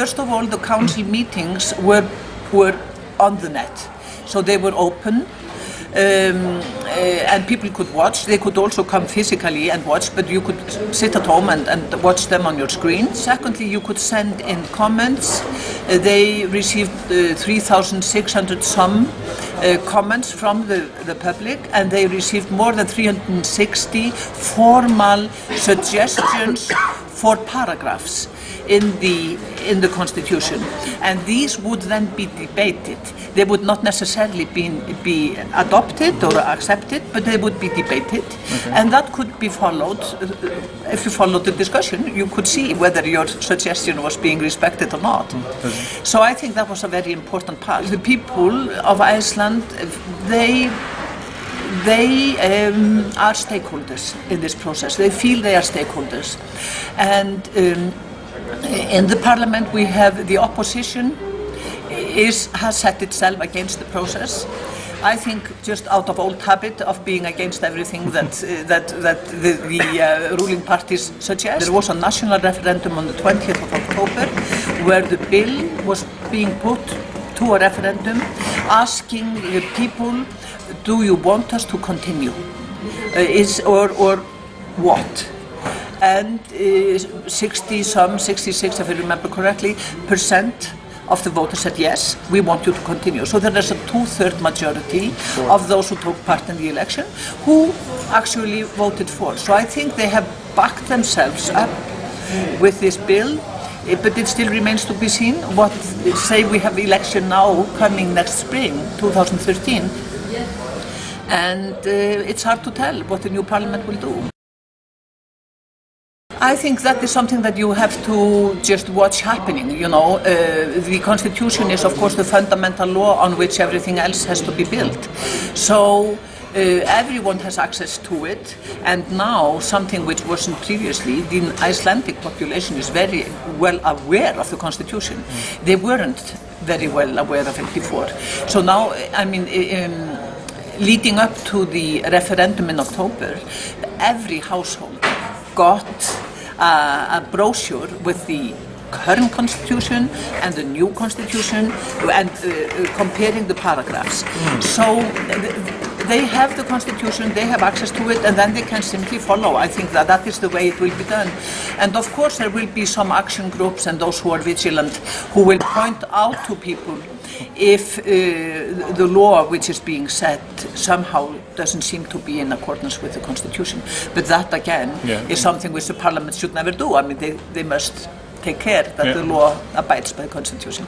first of all, the council meetings were were on the net, so they were open. Um, uh, and people could watch. They could also come physically and watch, but you could sit at home and, and watch them on your screen. Secondly, you could send in comments. Uh, they received uh, 3,600 some uh, comments from the, the public, and they received more than 360 formal suggestions for paragraphs in the in the constitution. And these would then be debated. They would not necessarily be, be adopted or accepted but they would be debated. Okay. and that could be followed uh, if you followed the discussion you could see whether your suggestion was being respected or not. Okay. so I think that was a very important part. The people of Iceland they they um, are stakeholders in this process. They feel they are stakeholders. And um, in the parliament we have the opposition is, has set itself against the process. I think just out of old habit of being against everything that uh, that that the, the uh, ruling parties suggest. There was a national referendum on the 20th of October where the bill was being put to a referendum asking the people do you want us to continue? Uh, is or or what? And uh, 60 some 66 if I remember correctly percent of the voters said yes, we want you to continue. So there is a two-third majority sure. of those who took part in the election who actually voted for. So I think they have backed themselves up with this bill eh, but it still remains to be seen what say we have election now coming next spring 2013 and uh, it's hard to tell what the new parliament will do. I think that is something that you have to just watch happening, you know. Uh, the constitution is of course the fundamental law on which everything else has to be built. So uh, everyone has access to it and now something which wasn't previously, the Icelandic population is very well aware of the constitution. They weren't very well aware of it before. So now, I mean, um, leading up to the referendum in October, every household got uh, a brochure with the current constitution and the new constitution and uh, comparing the paragraphs. Mm. So they have the constitution, they have access to it, and then they can simply follow. I think that that is the way it will be done. And of course there will be some action groups and those who are vigilant who will point out to people if uh, the law which is being set somehow doesn't seem to be in accordance with the constitution. But that again yeah. is something which the parliament should never do. I mean they, they must take care that yeah. the law abides by the constitution.